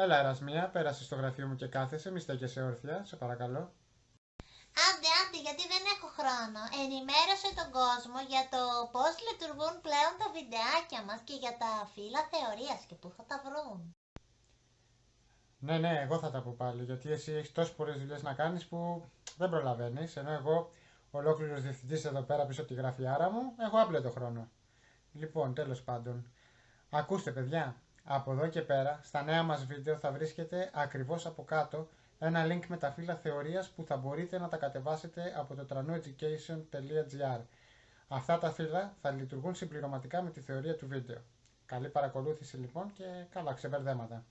Έλα, Ερασμία, πέρασε στο γραφείο μου και κάθεσαι, μη στέκεσαι όρθια, σε παρακαλώ. Άντε, άντε, γιατί δεν έχω χρόνο. Ενημέρωσε τον κόσμο για το πώς λειτουργούν πλέον τα βιντεάκια μας και για τα φύλλα θεωρίας και πού θα τα βρουν. Ναι, ναι, εγώ θα τα πω πάλι, γιατί εσύ έχεις τόσες πολλές δουλειές να κάνεις που δεν προλαβαίνεις. Ενώ εγώ, ολόκληρος διευθυντής εδώ πέρα πίσω από τη γραφειάρα μου, έχω άπλετο χρόνο. Λοιπόν, τέλος πάντων, ακούστε, παιδιά, από εδώ και πέρα, στα νέα μας βίντεο θα βρίσκεται ακριβώς από κάτω ένα link με τα φύλλα θεωρίας που θα μπορείτε να τα κατεβάσετε από το tranueducation.gr. Αυτά τα φύλλα θα λειτουργούν συμπληρωματικά με τη θεωρία του βίντεο. Καλή παρακολούθηση λοιπόν και καλά ξεμπερδέματα.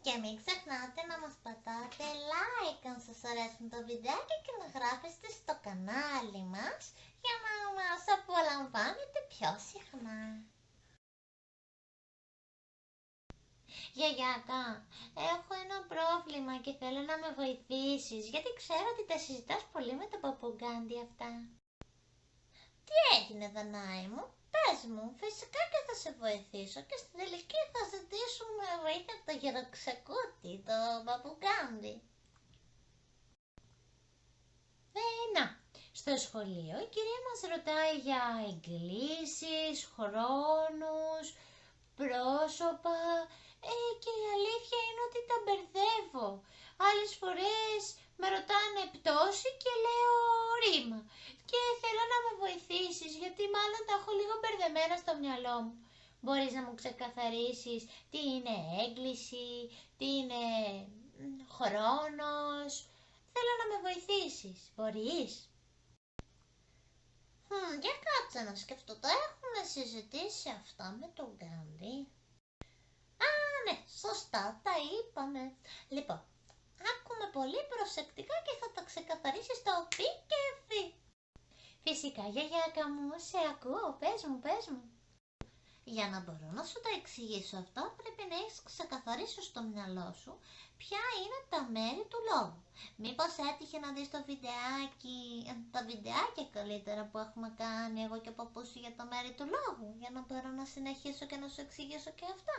Και μην ξεχνάτε να μας πατάτε like αν σας αρέσουν τα βιντεάκια και να γράφεστε στο κανάλι μας για να μας απολαμβάνετε πιο συχνά. Γιαγιάκα, έχω ένα πρόβλημα και θέλω να με βοηθήσεις, γιατί ξέρω ότι τα συζητάς πολύ με τον παπουγκάντι αυτά. Τι έγινε, Δανάη μου, πες μου, φυσικά και θα σε βοηθήσω και στην τελική θα ζητήσουμε βοήθεια από το γεροξεκούτι, το παπουγκάντι. Ε, να, στο σχολείο η κυρία μας ρωτάει για εγκλήσεις, χρόνους, πρόσωπα, ε, και η αλήθεια είναι ότι τα μπερδεύω. Άλλες φορές με ρωτάνε πτώση και λέω ρήμα. Και θέλω να με βοηθήσεις γιατί μάλλον τα έχω λίγο μπερδεμένα στο μυαλό μου. Μπορείς να μου ξεκαθαρίσεις τι είναι έγκληση, τι είναι χρόνος. Θέλω να με βοηθήσεις. Μπορείς; Hm, για κάτσε να σκεφτώ. Το έχουμε συζητήσει αυτά με τον Γκάντι ναι, σωστά, τα είπαμε. Λοιπόν, άκουμε πολύ προσεκτικά και θα τα ξεκαθαρίσει στο πι και φι. Φυσικά, γιαγιάκα μου, σε ακούω, πες μου, πες μου. Για να μπορώ να σου τα εξηγήσω αυτά, πρέπει να έχεις ξεκαθαρίσει στο μυαλό σου ποια είναι τα μέρη του λόγου. Μήπως έτυχε να δεις το βιντεάκι, ε, τα βιντεάκια καλύτερα που έχουμε κάνει εγώ και ο παππούς για το μέρη του λόγου, για να μπορώ να συνεχίσω και να σου εξηγήσω και αυτά.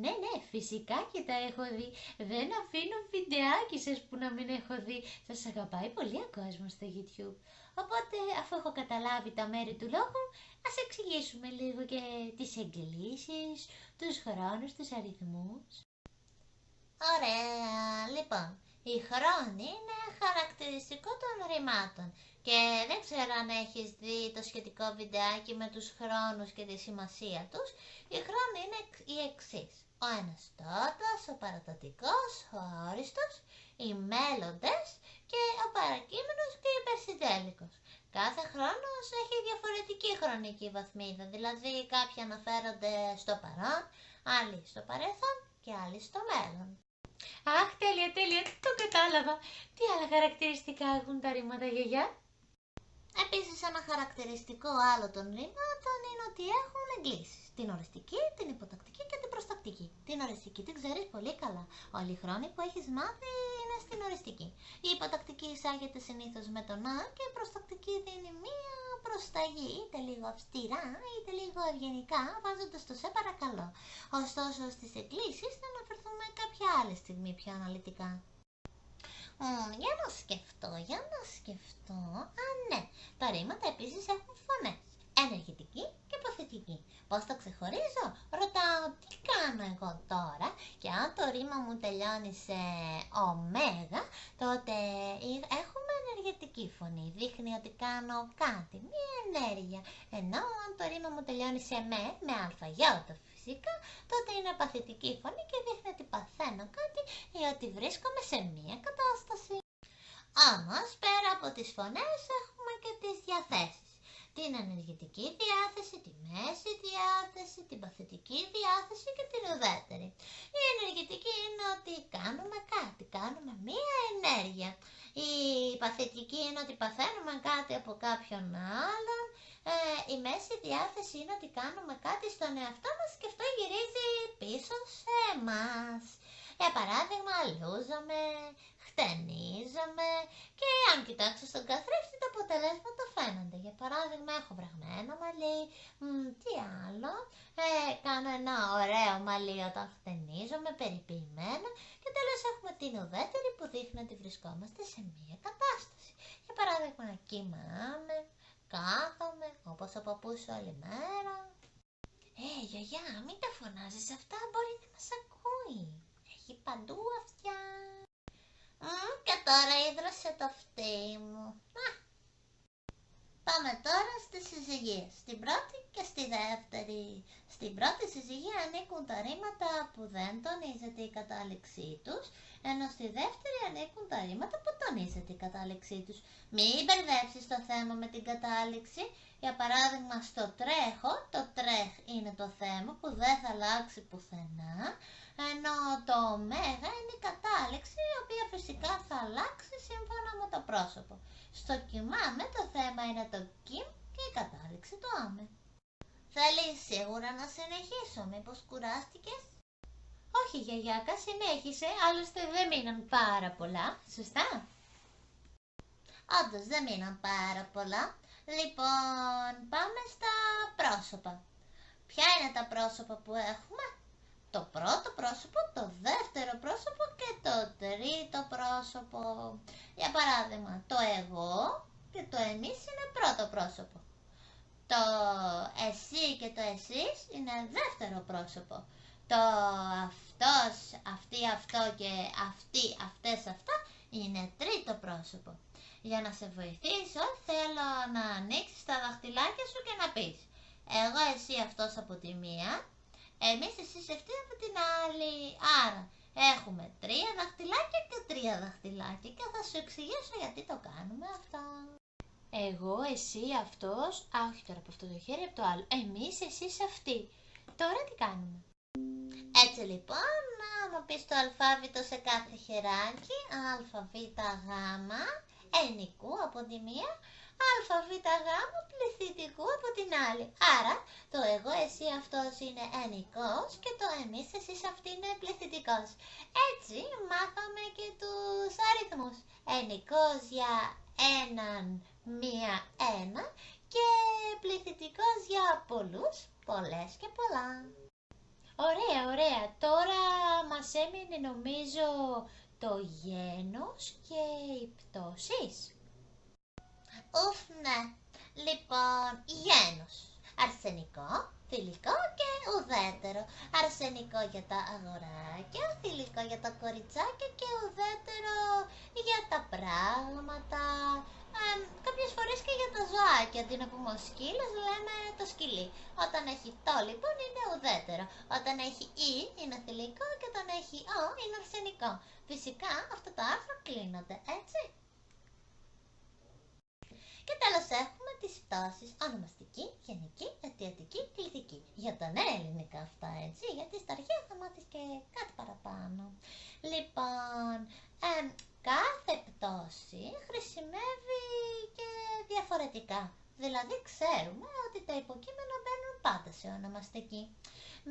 Ναι, ναι, φυσικά και τα έχω δει. Δεν αφήνω βιντεάκι σας που να μην έχω δει. Σας αγαπάει πολύ ο κόσμος στο YouTube. Οπότε, αφού έχω καταλάβει τα μέρη του λόγου, ας εξηγήσουμε λίγο και τις εγκλήσεις, τους χρόνους, τους αριθμούς. Ωραία, λοιπόν, η χρόνη είναι χαρακτηριστικό των ρημάτων και δεν ξέρω αν έχεις δει το σχετικό βιντεάκι με τους χρόνους και τη σημασία τους. Η χρόνη είναι η εξής ο αναστότας, ο παρατατικός, ο αόριστος, οι μέλλοντες και ο παρακείμενος και ο υπερσυντέλικος. Κάθε χρόνος έχει διαφορετική χρονική βαθμίδα, δηλαδή κάποιοι αναφέρονται στο παρόν, άλλοι στο παρελθόν και άλλοι στο μέλλον. Αχ, τέλεια, τέλεια, το κατάλαβα. Τι άλλα χαρακτηριστικά έχουν τα ρήματα, γιαγιά; Επίσης ένα χαρακτηριστικό άλλο των ρήματων είναι ότι έχουν εγκλήσεις. Την οριστική, την υποτακτική και την προστακτική. Την οριστική την ξέρεις πολύ καλά. Όλοι οι χρόνοι που έχεις μάθει είναι στην οριστική. Η υποτακτική εισάγεται συνήθως με τον Α και η προστακτική δίνει μία προσταγή, είτε λίγο αυστηρά είτε λίγο ευγενικά, βάζοντας το σε παρακαλώ. Ωστόσο στις εκκλήσεις θα αναφερθούμε κάποια άλλη στιγμή πιο αναλυτικά για να σκεφτώ, για να σκεφτώ. Α, ναι. Τα ρήματα επίσης έχουν φωνές. Ενεργητική και υποθετική. Πώς το ξεχωρίζω; Ρωτάω τι κάνω εγώ τώρα; Και αν το ρήμα μου τελειώνει σε ωμέγα, τότε έχουμε ενεργητική φωνή. Δείχνει ότι κάνω κάτι, μία ενέργεια. Ενώ αν το ρήμα μου τελειώνει σε με, με αλφαγιώτα φυσικά, τότε είναι παθητική φωνή και δείχνει ότι παθαίνω κάτι ή ότι βρίσκομαι σε μία κατάσταση. Όμως, πέρα από τις φωνές έχουμε και τις διαθέσεις. Την ενεργητική διάθεση, τη μέση διάθεση, την παθητική διάθεση και την ουδέτερη. Η ενεργητική είναι ότι κάνουμε κάτι, κάνουμε μία ενέργεια. Η παθητική είναι ότι παθαίνουμε κάτι από κάποιον άλλον ε, η μέση διάθεση είναι ότι κάνουμε κάτι στον εαυτό μας και αυτό γυρίζει πίσω σε εμάς. Για παράδειγμα, λούζαμε, χτενίζαμε και αν κοιτάξω στον καθρέφτη τα αποτελέσματα φαίνονται. Για παράδειγμα, έχω βραγμένο μαλλί, τι άλλο, ε, κάνω ένα ωραίο μαλλί όταν χτενίζω εμφανίζομαι περιποιημένα και τέλος έχουμε την ουδέτερη που δείχνει ότι βρισκόμαστε σε μία κατάσταση. Για παράδειγμα, κοιμάμαι, κάθομαι, όπως ο παππούς όλη μέρα. Ε, γιαγιά, μην τα φωνάζεις αυτά, μπορεί να μας ακούει. Έχει παντού αυτιά. Μμ, και τώρα ίδρωσε το φτύ μου. Α, Πάμε τώρα στις συζυγίες, στην πρώτη και στη δεύτερη. Στην πρώτη συζυγία ανήκουν τα ρήματα που δεν τονίζεται η κατάληξή τους, ενώ στη δεύτερη ανήκουν τα ρήματα που τονίζεται η κατάληξή τους. Μην μπερδέψεις το θέμα με την κατάληξη. Για παράδειγμα στο τρέχω, το τρέχ είναι το θέμα που δεν θα αλλάξει πουθενά, ενώ το μέγα φυσικά θα αλλάξει σύμφωνα με το πρόσωπο. Στο κοιμάμαι το θέμα είναι το κιμ και η κατάληξη το άμε. Θέλεις σίγουρα να συνεχίσω, μήπως κουράστηκες; Όχι γιαγιάκα, συνέχισε, άλλωστε δεν μείναν πάρα πολλά, σωστά; Όντως δεν μείναν πάρα πολλά. Λοιπόν, πάμε στα πρόσωπα. Ποια είναι τα πρόσωπα που έχουμε; Το πρώτο πρόσωπο, το δεύτερο πρόσωπο και το τρίτο πρόσωπο. Για παράδειγμα, το εγώ και το εμείς είναι πρώτο πρόσωπο. Το εσύ και το εσείς είναι δεύτερο πρόσωπο. Το αυτός, αυτή, αυτό και αυτή, αυτές, αυτά είναι τρίτο πρόσωπο. Για να σε βοηθήσω θέλω να ανοίξεις τα δαχτυλάκια σου και να πεις εγώ, εσύ, αυτός από τη μία, εμείς, εσείς, αυτή από την άλλη. Άρα έχουμε τρία δαχτυλάκια και τρία δαχτυλάκια και θα σου εξηγήσω γιατί το κάνουμε αυτό. Εγώ, εσύ, αυτός, α, όχι τώρα από αυτό το χέρι, από το άλλο. Εμείς, εσείς, αυτοί. Τώρα τι κάνουμε; Έτσι λοιπόν, άμα πεις το αλφάβητο σε κάθε χεράκι, α, β, γ, ενικού από τη μία, α, β, γ, πληθυντικού από την άλλη. Άρα, το εγώ, εσύ, αυτός είναι ενικός και το εμείς, εσείς, αυτή είναι πληθυντικός. Έτσι, μάθαμε και τους αριθμούς. Ενικός για έναν, μία, ένα και πληθυντικός για πολλούς, πολλές και πολλά. Ωραία, ωραία. Τώρα μας έμεινε νομίζω το γένος και οι πτώσεις. Ουφ, ναι. Λοιπόν, γένος. Αρσενικό, θηλυκό και ουδέτερο. Αρσενικό για τα αγοράκια, θηλυκό για τα κοριτσάκια και ουδέτερο για τα πράγματα. Ε, κάποιες φορές και για τα ζωάκια, αντί να πούμε ο σκύλος λέμε το σκυλί. Όταν έχει το λοιπόν είναι ουδέτερο. Όταν έχει ή είναι θηλυκό και όταν έχει ο είναι αρσενικό. Φυσικά αυτά τα άρθρα κλείνονται, έτσι. Και τέλος έχουμε τις πτώσεις ονομαστική, γενική, αιτιατική, κληθική. Για τα νέα ελληνικά αυτά, έτσι, γιατί στα αρχαία θα μάθεις και κάτι παραπάνω. Λοιπόν, κάθε πτώση χρησιμεύει και διαφορετικά. Δηλαδή ξέρουμε ότι τα υποκείμενα μπαίνουν πάντα σε ονομαστική.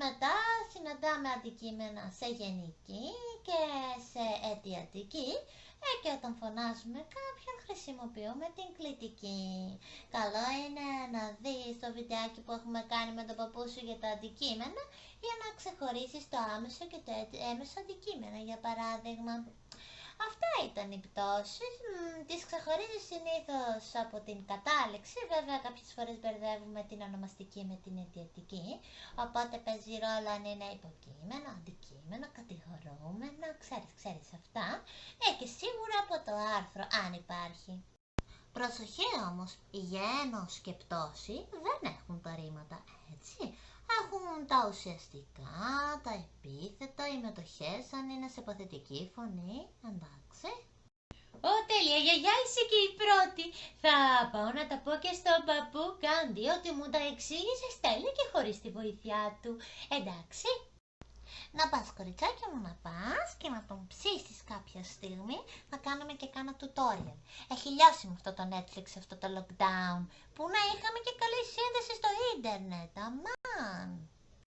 Μετά συναντάμε αντικείμενα σε γενική και σε αιτιατική ε, και όταν φωνάζουμε κάποιον χρησιμοποιούμε την κλητική. Καλό είναι να δεις το βιντεάκι που έχουμε κάνει με τον παππού σου για τα αντικείμενα για να ξεχωρίσεις το άμεσο και το έμεσο αντικείμενο. Για παράδειγμα, Αυτά ήταν οι πτώσεις. Τις ξεχωρίζεις συνήθως από την κατάληξη. Βέβαια κάποιες φορές μπερδεύουμε την ονομαστική με την αιτιατική. Οπότε παίζει ρόλο αν είναι υποκείμενο, αντικείμενο, κατηγορούμενο. Ξέρεις, ξέρεις αυτά. Ε, και σίγουρα από το άρθρο αν υπάρχει. Προσοχή όμως, η γένος και πτώση δεν έχουν τα ρήματα, έτσι. Έχουν τα ουσιαστικά, τα επίθετα, οι μετοχές, αν είναι σε παθητική φωνή, εντάξει. Ω, τέλεια, γιαγιά είσαι και η πρώτη. Θα πάω να τα πω και στον παππού Κάντι ότι μου τα εξήγησες τέλεια και χωρίς τη βοήθειά του. Εντάξει. Να πας κοριτσάκι μου να πας και να τον ψήσεις κάποια στιγμή να κάνουμε και κάνα tutorial. Έχει λιώσει με αυτό το Netflix, αυτό το lockdown, που να είχαμε και καλή σύνδεση στο ίντερνετ, αμάν.